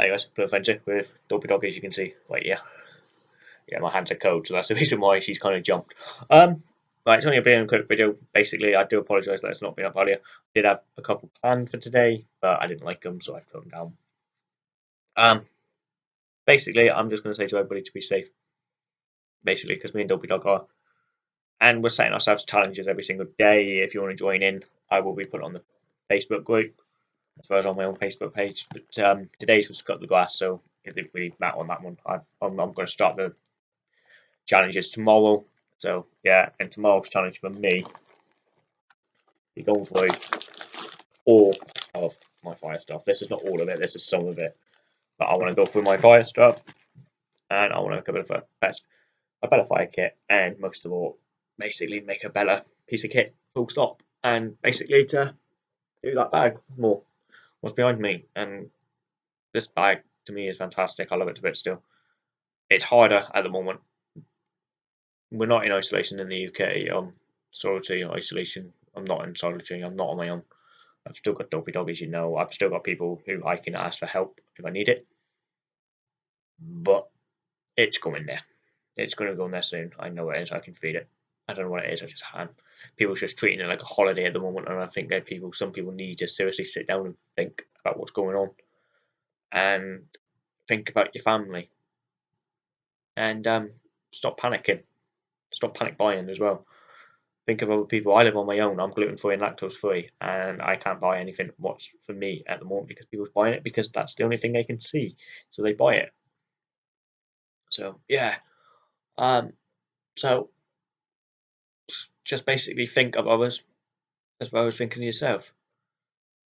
Hey guys, Blue with Dopey Dog as you can see right yeah. Yeah, my hands are cold, so that's the reason why she's kind of jumped. Um, right, it's only a bit of a quick video. Basically, I do apologise that it's not been up earlier. I did have a couple planned for today, but I didn't like them, so I put them down. Um, basically, I'm just going to say to everybody to be safe. Basically, because me and Dopey Dog are, and we're setting ourselves challenges every single day. If you want to join in, I will be put on the Facebook group as well as on my own Facebook page. But um, today's was cut the glass, so if we met on that one, I, I'm, I'm going to start the challenges tomorrow. So yeah, and tomorrow's challenge for me, be going through all of my fire stuff. This is not all of it. This is some of it. But I want to go through my fire stuff, and I want to a bit of a a better fire kit, and most of all, basically make a better piece of kit. Full stop. And basically to do that bag more what's behind me. And this bag to me is fantastic. I love it to bits still. It's harder at the moment. We're not in isolation in the UK. Um, solitary isolation. I'm not in solitary. I'm not on my own. I've still got dopey dog, as you know. I've still got people who I can ask for help if I need it. But it's going there. It's going to go in there soon. I know it is. I can feed it. I don't know what it is. I just can people just treating it like a holiday at the moment, and I think that people, some people need to seriously sit down and think about what's going on, and think about your family, and um, stop panicking, stop panic buying as well. Think of other people. I live on my own. I'm gluten free and lactose free, and I can't buy anything what's for me at the moment because people's buying it because that's the only thing they can see, so they buy it. So yeah, um, so just basically think of others as well as thinking of yourself.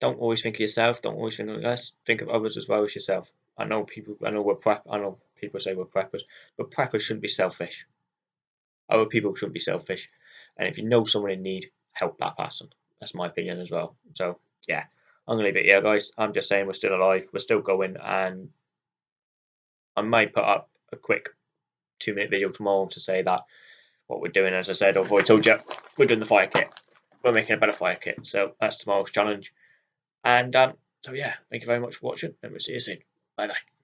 Don't always think of yourself. Don't always think of us. Think of others as well as yourself. I know people. I know we're prep. I know people say we're preppers, but preppers shouldn't be selfish. Other people shouldn't be selfish. And if you know someone in need, help that person. That's my opinion as well. So yeah, I'm gonna leave it here, guys. I'm just saying we're still alive. We're still going, and I might put up a quick two minute video tomorrow to say that what we're doing, as I said, or I told you, we're doing the fire kit. We're making a better fire kit. So that's tomorrow's challenge. And um, so, yeah, thank you very much for watching, and we'll see you soon. Bye bye.